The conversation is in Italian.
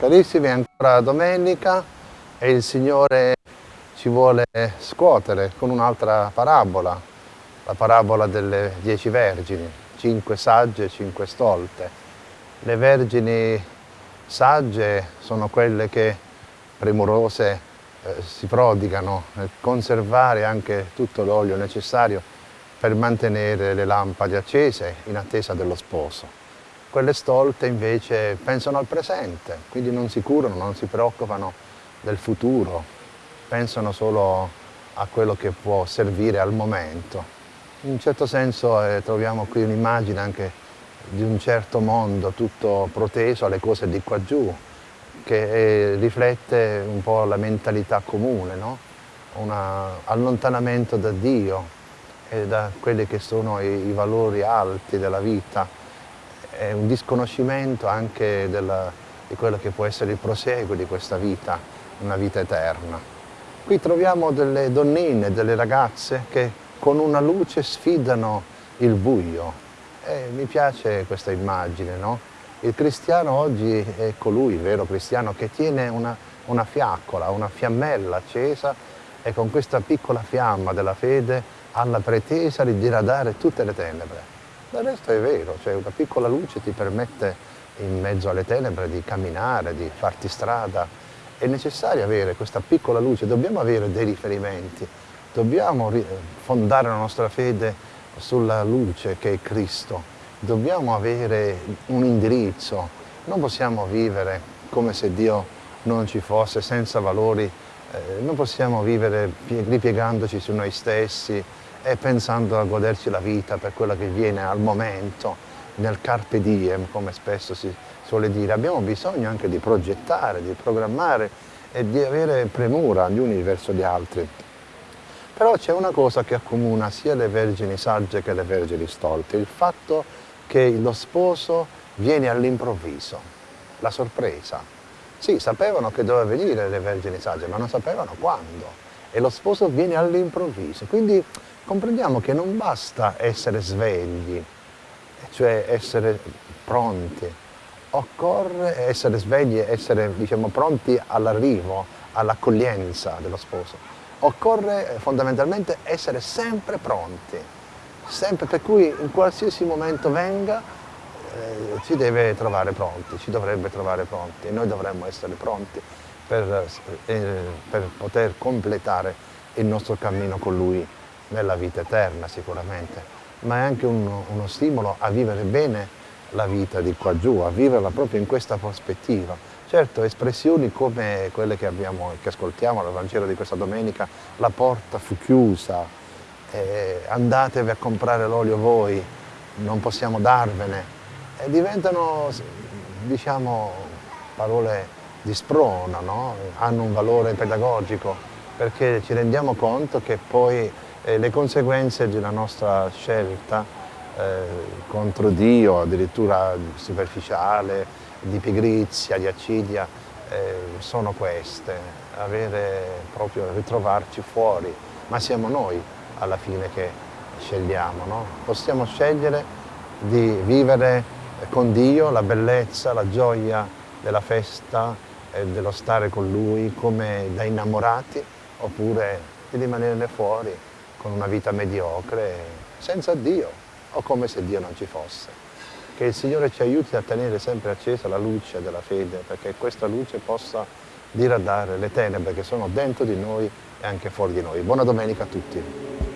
Carissimi, ancora domenica e il Signore ci vuole scuotere con un'altra parabola, la parabola delle dieci vergini, cinque sagge e cinque stolte. Le vergini sagge sono quelle che premurose eh, si prodigano nel conservare anche tutto l'olio necessario per mantenere le lampade accese in attesa dello sposo. Quelle stolte invece pensano al presente, quindi non si curano, non si preoccupano del futuro, pensano solo a quello che può servire al momento. In un certo senso eh, troviamo qui un'immagine anche di un certo mondo tutto proteso alle cose di qua giù, che eh, riflette un po' la mentalità comune, no? un allontanamento da Dio e da quelli che sono i, i valori alti della vita è un disconoscimento anche della, di quello che può essere il proseguo di questa vita, una vita eterna. Qui troviamo delle donnine, delle ragazze che con una luce sfidano il buio. E mi piace questa immagine, no? Il cristiano oggi è colui, il vero cristiano, che tiene una, una fiaccola, una fiammella accesa e con questa piccola fiamma della fede ha la pretesa di diradare tutte le tenebre. Del resto è vero, cioè una piccola luce ti permette in mezzo alle tenebre di camminare, di farti strada. È necessario avere questa piccola luce, dobbiamo avere dei riferimenti, dobbiamo fondare la nostra fede sulla luce che è Cristo, dobbiamo avere un indirizzo, non possiamo vivere come se Dio non ci fosse, senza valori, eh, non possiamo vivere ripiegandoci su noi stessi, e pensando a goderci la vita per quello che viene al momento, nel carpe diem, come spesso si suole dire. Abbiamo bisogno anche di progettare, di programmare e di avere premura gli uni verso gli altri. Però c'è una cosa che accomuna sia le vergini sagge che le vergini stolte, il fatto che lo sposo viene all'improvviso, la sorpresa. Sì, sapevano che doveva venire le vergini sagge, ma non sapevano quando. E lo sposo viene all'improvviso. Quindi comprendiamo che non basta essere svegli, cioè essere pronti, occorre essere svegli e essere diciamo, pronti all'arrivo, all'accoglienza dello sposo. Occorre fondamentalmente essere sempre pronti, sempre, per cui in qualsiasi momento venga eh, ci deve trovare pronti, ci dovrebbe trovare pronti noi dovremmo essere pronti per, eh, per poter completare il nostro cammino con Lui nella vita eterna sicuramente, ma è anche uno, uno stimolo a vivere bene la vita di qua giù, a viverla proprio in questa prospettiva. Certo, espressioni come quelle che, abbiamo, che ascoltiamo nel Vangelo di questa domenica, la porta fu chiusa, eh, andatevi a comprare l'olio voi, non possiamo darvene, e diventano, diciamo, parole di sprona, no? hanno un valore pedagogico, perché ci rendiamo conto che poi e le conseguenze una nostra scelta eh, contro Dio, addirittura superficiale, di pigrizia, di accidia, eh, sono queste, avere proprio, ritrovarci fuori, ma siamo noi alla fine che scegliamo, no? possiamo scegliere di vivere con Dio la bellezza, la gioia della festa e dello stare con Lui come da innamorati oppure di rimanerne fuori con una vita mediocre, senza Dio, o come se Dio non ci fosse. Che il Signore ci aiuti a tenere sempre accesa la luce della fede, perché questa luce possa diradare le tenebre che sono dentro di noi e anche fuori di noi. Buona domenica a tutti.